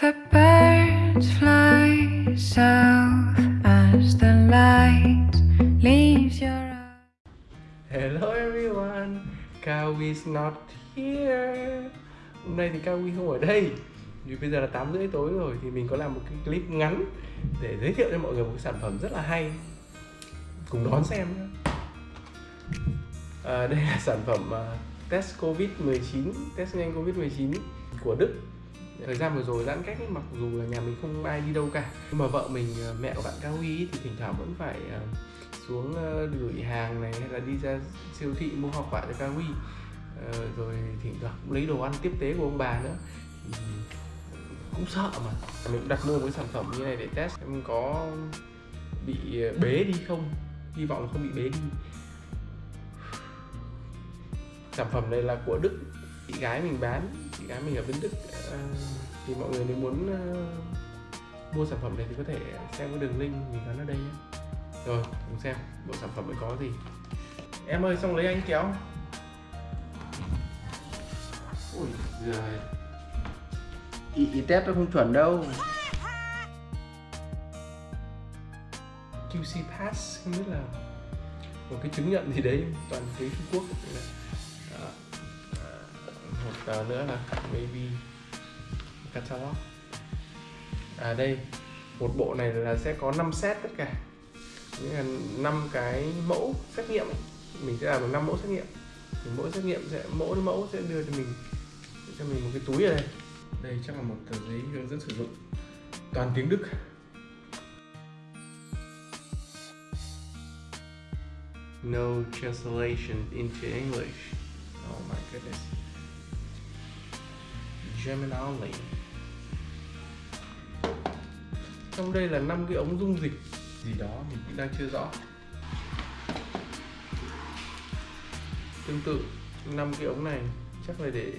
The birds fly south as the light leaves your eyes. Hello everyone, Kawi's not here. Hôm nay thì Kawi không ở đây. Vì bây giờ là 8 rưỡi tối rồi thì mình có làm một cái clip ngắn để giới thiệu cho mọi người một cái sản phẩm rất là hay. Cùng đón xem nhé. À, đây là sản phẩm uh, test Covid-19, test nhanh Covid-19 của Đức thời gian vừa rồi giãn cách ấy, mặc dù là nhà mình không ai đi đâu cả. Nhưng mà vợ mình ờ, mẹ của bạn cao huy thì thỉnh thoảng vẫn phải ờ, xuống ờ, gửi hàng này hay là đi ra siêu thị mua hoa quả cho cao huy. Rồi thỉnh thoảng cũng lấy đồ ăn tiếp tế của ông bà nữa. Cũng sợ mà. Mình cũng đặt mua một cái sản phẩm như này để test em có bị bế đi không. Hy vọng không bị bế đi. Sản phẩm này là của đức chị gái mình bán chị gái mình ở bên đức. Uh, thì mọi người nếu muốn uh, mua sản phẩm này thì có thể xem cái đường link mình gắn ở đây nhé. Rồi cùng xem bộ sản phẩm này có gì. Em ơi xong lấy anh kéo. Ui giời. Ý, ý test nó không chuẩn đâu. QC Pass không biết là một cái chứng nhận gì đấy toàn tiếng Trung Quốc một tờ nữa là maybe catalog à đây một bộ này là sẽ có 5 set tất cả nghĩa là 5 cái mẫu xét nghiệm ấy. mình sẽ làm được 5 mẫu xét nghiệm thì mỗi xét nghiệm sẽ mỗi mẫu sẽ đưa cho mình cho mình một cái túi ở đây đây chắc là một tờ giấy hướng dẫn sử dụng toàn tiếng Đức No translation into English. Oh my goodness. German only trong đây là năm cái ống dung dịch gì đó mình cũng đang chưa rõ. Tương tự, năm cái ống này chắc là để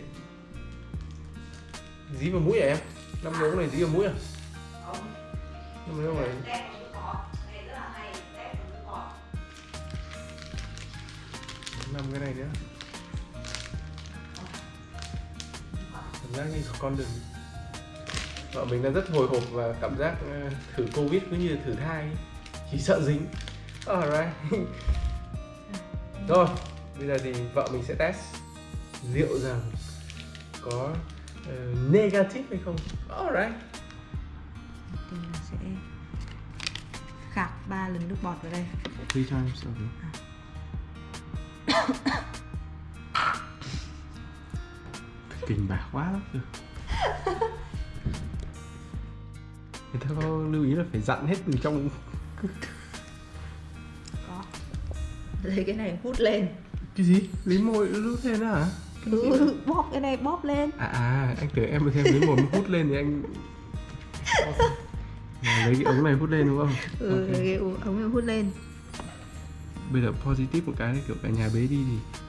dí vào mũi à em? Năm cái ống này dí vào mũi à? Năm cái ống này. Năm cái này nữa. Giác như con đừng vợ mình đang rất hồi hộp và cảm giác ờ, thử covid cũng như thử thai. Chỉ sợ dính. Alright rồi bây giờ thì vợ mình sẽ test liệu rằng có uh, negative hay không. Alright tôi sẽ khạc ba lần nước bọt vào đây. Three times okay. kinh bạc quá người ta có lưu ý là phải dặn hết từ trong. Có. Lấy cái này hút lên. Cái gì? Lấy môi hút lên hả? Ừ, bóp cái này bóp lên. À à anh tưởng em thêm lấy môi hút lên thì anh lấy cái ống này hút lên đúng không? Ừ okay. cái ống này hút lên. Bây giờ positive một cái kiểu cả nhà bế đi thì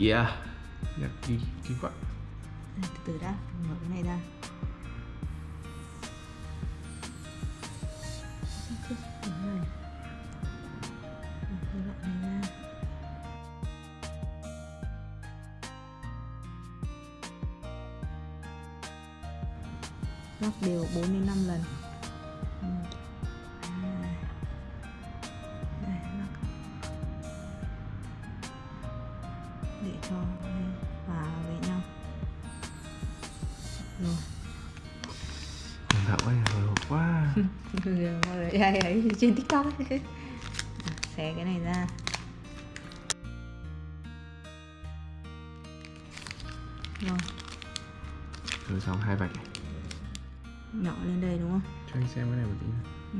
yeah nhặt đi cái quặng từ từ đã mở cái này ra. Lắc đều 4 đến 5 lần để cho hòa với nhau. Rồi. Thảo ơi, hồi hộp quá. Người hay ấy trên tiktok. Ấy. xé cái này ra. Rồi. Rồi xong hai vạch này nhỏ lên đây đúng không? Cho anh xem cái này một tí nữa ừ.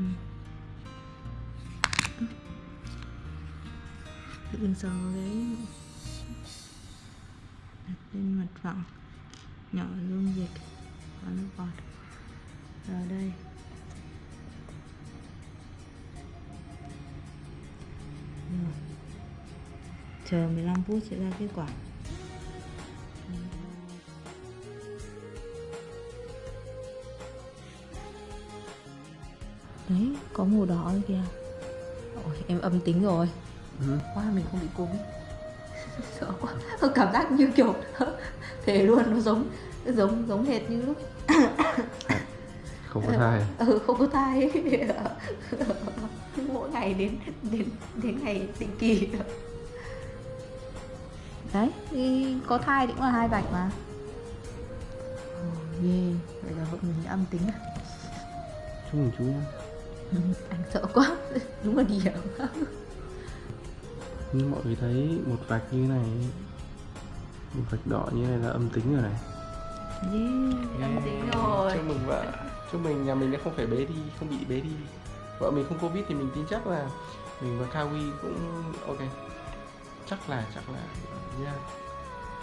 đừng sờ cái đặt lên mặt phẳng nhỏ dung dịch và nước bọt. Vào đây. Rồi. chờ 15 phút sẽ ra kết quả. Đấy có màu đỏ kìa Ôi, em âm tính rồi. Ừ. quá mình không bị covid sợ quá cảm giác như kiểu Thề luôn nó giống giống giống hệt như lúc không có thai. ừ, không có thai. Ấy. mỗi ngày đến đến đến ngày định kỳ. Đấy thì có thai thì cũng là hai vạch mà. Ồ, ghê. Vậy là mình âm tính à? Chúc mừng chú nhá. Anh sợ quá. Đúng là điểm. Như mọi người thấy một vạch như này vạch đỏ như này là âm tính rồi này. Yeah, âm tính rồi. chúc mừng vợ. Chúc mừng nhà mình đã không phải bế đi không bị bế đi. Vợ mình không covid thì mình tin chắc là mình và Kawi cũng ok. Chắc là chắc là yeah.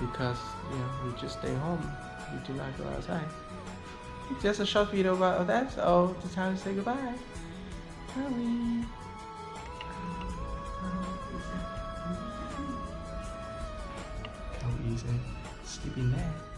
Because know we just stay home. We do not go outside. Just a short video about that so it's time to say goodbye. Kawi Kawi is a sleeping man